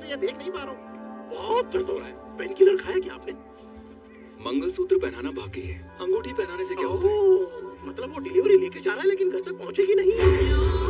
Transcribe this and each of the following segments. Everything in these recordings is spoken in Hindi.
से ये देख नहीं पा रहा हूँ। बहुत दर्द हो रहा है। पेन किलर खाया क्या आपने? मंगलसूत्र पहनाना बाकी है। अंगूठी पहनाने से क्या होता है? मतलब वो डिलीवरी लेके जा रहा है लेकिन घर तक पहुँचेगी नहीं।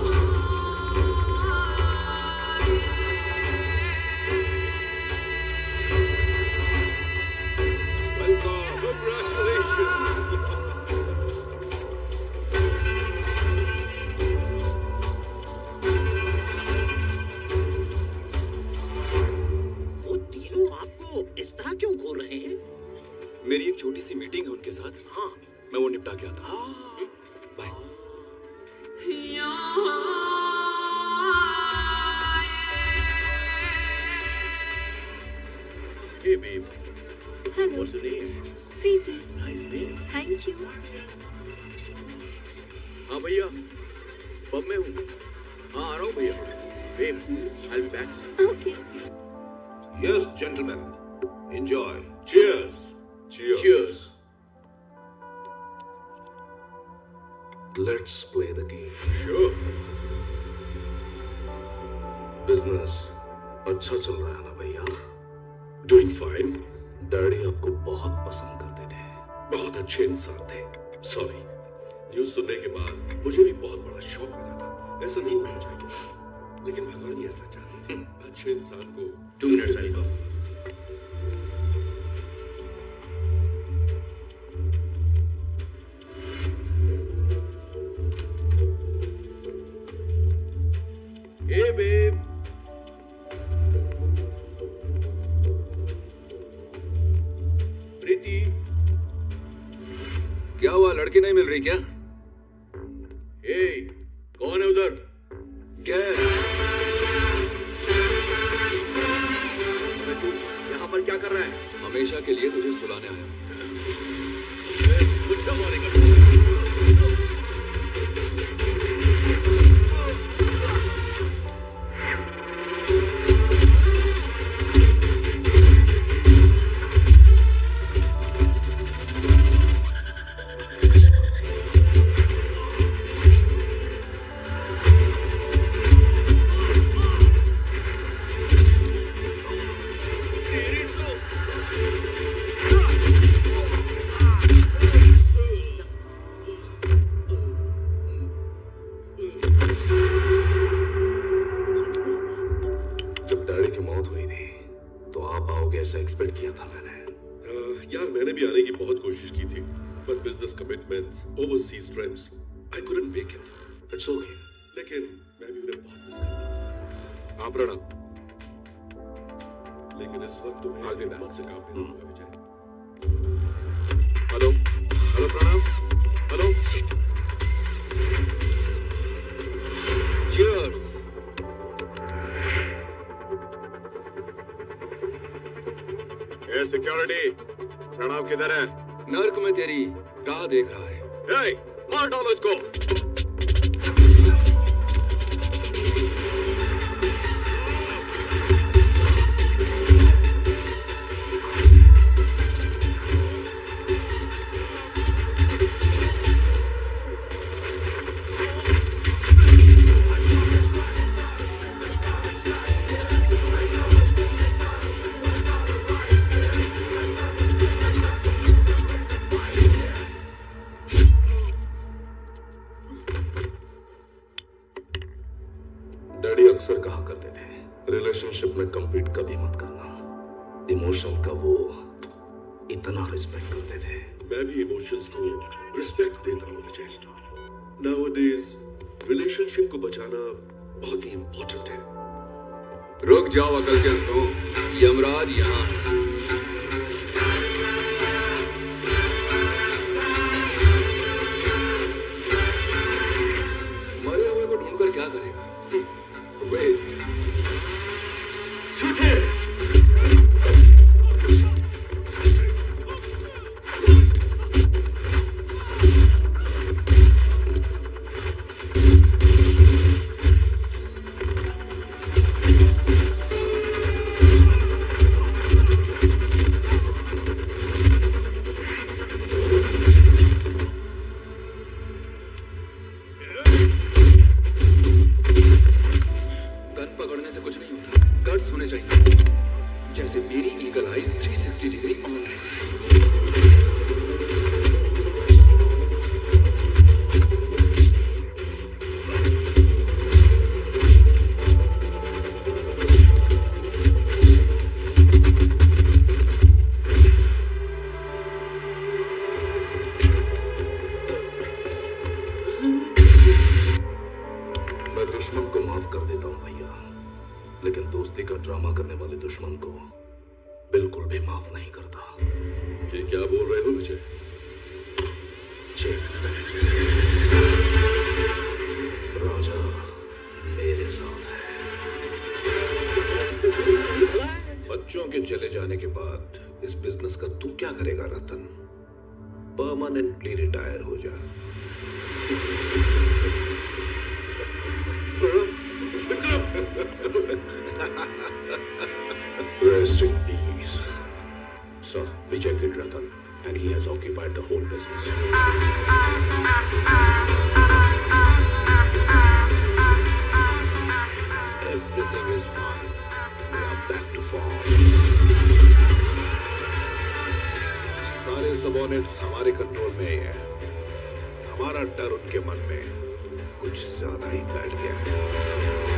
निपटा के आता हूँ हाँ bye Hey babe, Hello, what's your name? Preeti. Nice name. Thank you. हाँ भैया पब में हूँ हाँ आ रहा हूँ भैया babe, I'll be back. Okay. Yes, gentlemen. Enjoy. Cheers. Cheers. Cheers. Let's play the game. Sure. Business. अच्छा चल रहा है ना भैया? Doing fine. डैडी आपको बहुत पसंद करते थे। बहुत अच्छे इंसान थे। सॉरी न्यूज़ सुनने के बाद मुझे भी बहुत बड़ा शौक लगा था। ऐसा नहीं होना चाहिए। लेकिन भगवान ही ऐसा चाहते थे। अच्छे इंसान को Two minutes, I'll babe. Preeti, क्या हुआ? लड़की नहीं मिल रही क्या? हे कौन है उधर? क्या तू यहाँ पर क्या कर रहा है? हमेशा के लिए तुझे सुलाने आया। एक्सपेक्ट किया था मैंने। यार मैंने भी आने की बहुत कोशिश की थी but business commitments overseas trips I couldn't make it it's okay लेकिन मैं भी उन्हें बहुत मिस करता हाँ प्रणव। हूँ। लेकिन इस वक्त तुम्हें I'll be मत से काम नहीं होगा Vijay hello? Hello Pranav? Hello? ए सिक्योरिटी। प्रणव किधर है? नर्क में तेरी राह देख रहा है। ए, मार डालो इसको। डैडी अक्सर कहा करते थे रिलेशनशिप में कम्पीट कभी मत करना। इमोशन का वो इतना रिस्पेक्ट करते थे। मैं भी इमोशंस को रिस्पेक्ट देता हूँ विजय नाउअडेज रिलेशनशिप को बचाना बहुत ही इंपॉर्टेंट है। रुक जाओ अकल के। यमराज यहाँ है। लेकिन दोस्ती का ड्रामा करने वाले दुश्मन को बिल्कुल भी माफ़ नहीं करता। ये क्या बोल रहे हो विजय राजा मेरे साथ है। बच्चों के चले जाने के बाद इस बिज़नेस का तू क्या करेगा रतन? परमानेंटली रिटायर हो जा। Rest in peace. Sir, Vijay killed Ratan, and he has occupied the whole business. Everything is fine. We are back to form. सारे सबोनेट्स हमारे कंट्रोल में ही है हमारा डर उनके मन में कुछ ज़्यादा ही बैठ गया है